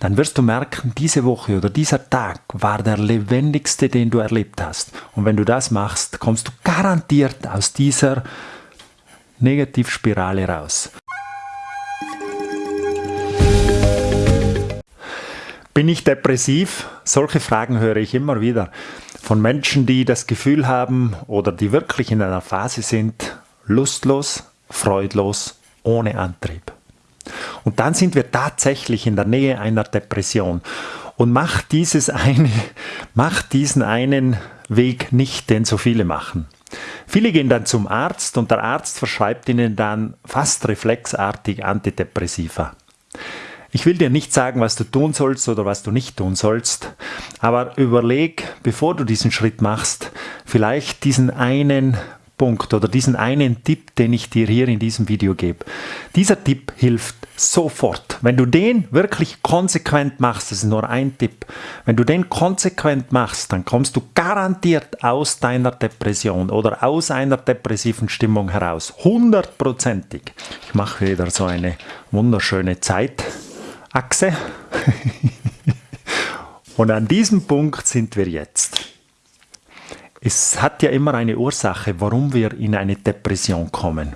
dann wirst du merken, diese Woche oder dieser Tag war der lebendigste, den du erlebt hast. Und wenn du das machst, kommst du garantiert aus dieser Negativspirale raus. Bin ich depressiv? Solche Fragen höre ich immer wieder von Menschen, die das Gefühl haben oder die wirklich in einer Phase sind, lustlos, freudlos, ohne Antrieb. Und dann sind wir tatsächlich in der Nähe einer Depression. Und macht, dieses eine, macht diesen einen Weg nicht, den so viele machen. Viele gehen dann zum Arzt und der Arzt verschreibt ihnen dann fast reflexartig Antidepressiva. Ich will dir nicht sagen, was du tun sollst oder was du nicht tun sollst, aber überleg, bevor du diesen Schritt machst, vielleicht diesen einen Punkt oder diesen einen Tipp, den ich dir hier in diesem Video gebe. Dieser Tipp hilft sofort. Wenn du den wirklich konsequent machst, das ist nur ein Tipp, wenn du den konsequent machst, dann kommst du garantiert aus deiner Depression oder aus einer depressiven Stimmung heraus. Hundertprozentig. Ich mache wieder so eine wunderschöne Zeitachse. Und an diesem Punkt sind wir jetzt. Es hat ja immer eine Ursache, warum wir in eine Depression kommen.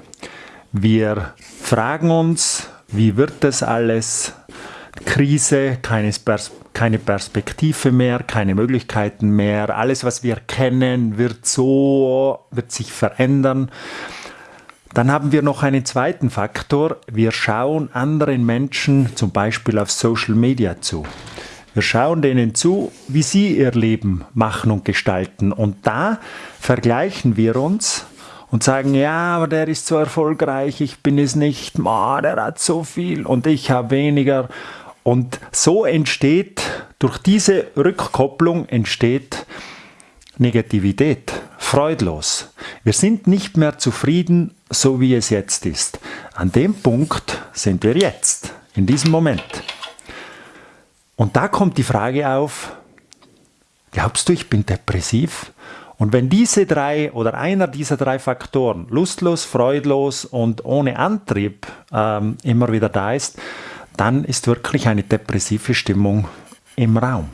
Wir fragen uns, wie wird das alles? Krise, keine, Pers keine Perspektive mehr, keine Möglichkeiten mehr. Alles, was wir kennen, wird so, wird sich verändern. Dann haben wir noch einen zweiten Faktor. Wir schauen anderen Menschen zum Beispiel auf Social Media zu. Wir schauen denen zu, wie sie ihr Leben machen und gestalten. Und da vergleichen wir uns und sagen, ja, aber der ist so erfolgreich, ich bin es nicht, oh, der hat so viel und ich habe weniger. Und so entsteht, durch diese Rückkopplung entsteht Negativität, freudlos. Wir sind nicht mehr zufrieden, so wie es jetzt ist. An dem Punkt sind wir jetzt, in diesem Moment. Und da kommt die Frage auf, glaubst du, ich bin depressiv? Und wenn diese drei oder einer dieser drei Faktoren, lustlos, freudlos und ohne Antrieb, ähm, immer wieder da ist, dann ist wirklich eine depressive Stimmung im Raum.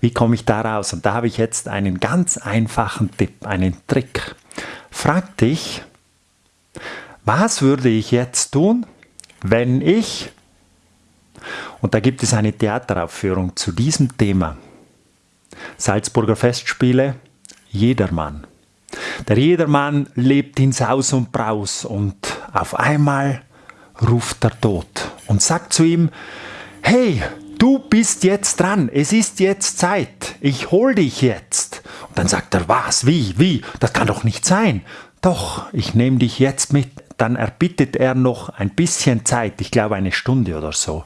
Wie komme ich da raus? Und da habe ich jetzt einen ganz einfachen Tipp, einen Trick. Frag dich, was würde ich jetzt tun, wenn ich und da gibt es eine Theateraufführung zu diesem Thema. Salzburger Festspiele, Jedermann. Der Jedermann lebt in Saus und Braus und auf einmal ruft der Tod und sagt zu ihm, hey, du bist jetzt dran, es ist jetzt Zeit, ich hol dich jetzt. Und dann sagt er, was, wie, wie, das kann doch nicht sein. Doch, ich nehme dich jetzt mit. Dann erbittet er noch ein bisschen Zeit, ich glaube eine Stunde oder so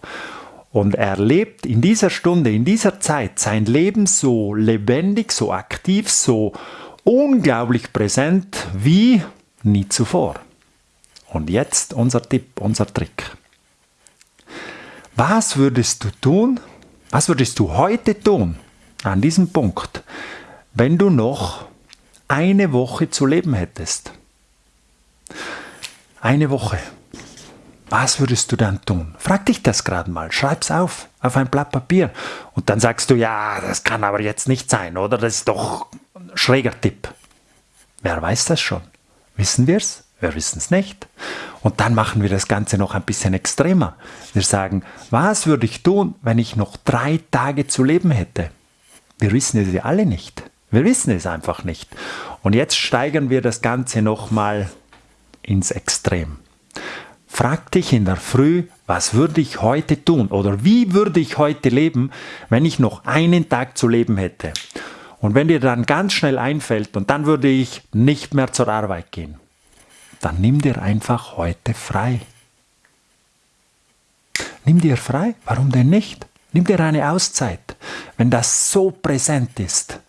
und er lebt in dieser Stunde, in dieser Zeit sein Leben so lebendig, so aktiv, so unglaublich präsent wie nie zuvor. Und jetzt unser Tipp, unser Trick. Was würdest du tun, was würdest du heute tun an diesem Punkt, wenn du noch eine Woche zu leben hättest? Eine Woche. Was würdest du dann tun? Frag dich das gerade mal. Schreib's auf, auf ein Blatt Papier. Und dann sagst du, ja, das kann aber jetzt nicht sein, oder? Das ist doch ein schräger Tipp. Wer weiß das schon? Wissen wir's? Wir wissen es nicht. Und dann machen wir das Ganze noch ein bisschen extremer. Wir sagen, was würde ich tun, wenn ich noch drei Tage zu leben hätte? Wir wissen es ja alle nicht. Wir wissen es einfach nicht. Und jetzt steigern wir das Ganze nochmal ins Extrem. Frag dich in der Früh, was würde ich heute tun oder wie würde ich heute leben, wenn ich noch einen Tag zu leben hätte. Und wenn dir dann ganz schnell einfällt und dann würde ich nicht mehr zur Arbeit gehen, dann nimm dir einfach heute frei. Nimm dir frei, warum denn nicht? Nimm dir eine Auszeit, wenn das so präsent ist.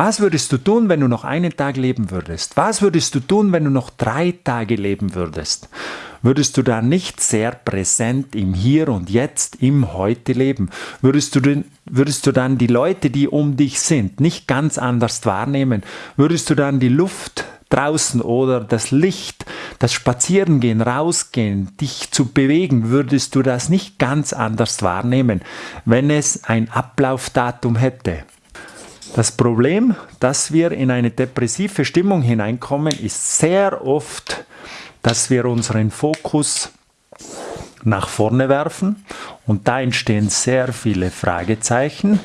Was würdest du tun, wenn du noch einen Tag leben würdest? Was würdest du tun, wenn du noch drei Tage leben würdest? Würdest du da nicht sehr präsent im Hier und Jetzt, im Heute leben? Würdest du, denn, würdest du dann die Leute, die um dich sind, nicht ganz anders wahrnehmen? Würdest du dann die Luft, draußen oder das Licht, das Spazierengehen, rausgehen, dich zu bewegen, würdest du das nicht ganz anders wahrnehmen, wenn es ein Ablaufdatum hätte. Das Problem, dass wir in eine depressive Stimmung hineinkommen, ist sehr oft, dass wir unseren Fokus nach vorne werfen und da entstehen sehr viele Fragezeichen.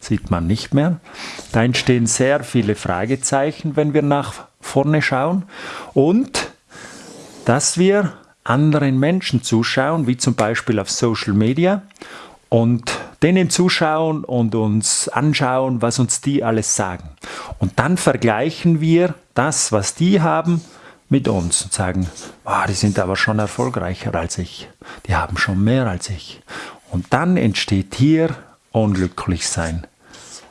Sieht man nicht mehr. Da entstehen sehr viele Fragezeichen, wenn wir nach vorne schauen und dass wir anderen Menschen zuschauen, wie zum Beispiel auf Social Media und denen zuschauen und uns anschauen, was uns die alles sagen. Und dann vergleichen wir das, was die haben, mit uns und sagen, oh, die sind aber schon erfolgreicher als ich, die haben schon mehr als ich. Und dann entsteht hier unglücklich sein.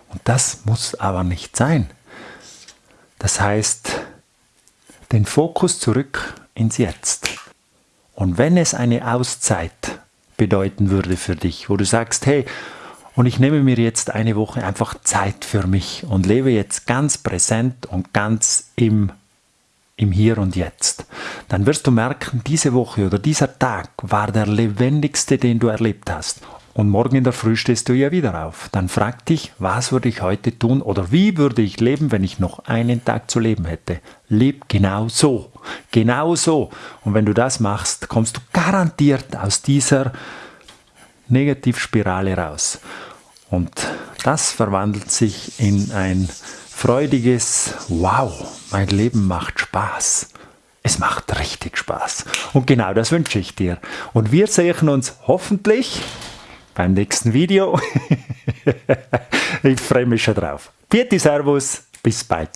Und das muss aber nicht sein. Das heißt, den Fokus zurück ins Jetzt. Und wenn es eine Auszeit bedeuten würde für dich, wo du sagst, hey, und ich nehme mir jetzt eine Woche einfach Zeit für mich und lebe jetzt ganz präsent und ganz im im Hier und Jetzt, dann wirst du merken, diese Woche oder dieser Tag war der lebendigste, den du erlebt hast. Und morgen in der Früh stehst du ja wieder auf. Dann frag dich, was würde ich heute tun oder wie würde ich leben, wenn ich noch einen Tag zu leben hätte. Leb genau so. Genau so. Und wenn du das machst, kommst du garantiert aus dieser Negativspirale raus. Und das verwandelt sich in ein freudiges Wow, mein Leben macht Spaß. Es macht richtig Spaß. Und genau das wünsche ich dir. Und wir sehen uns hoffentlich beim nächsten Video. ich freue mich schon drauf. Vierte Servus, bis bald.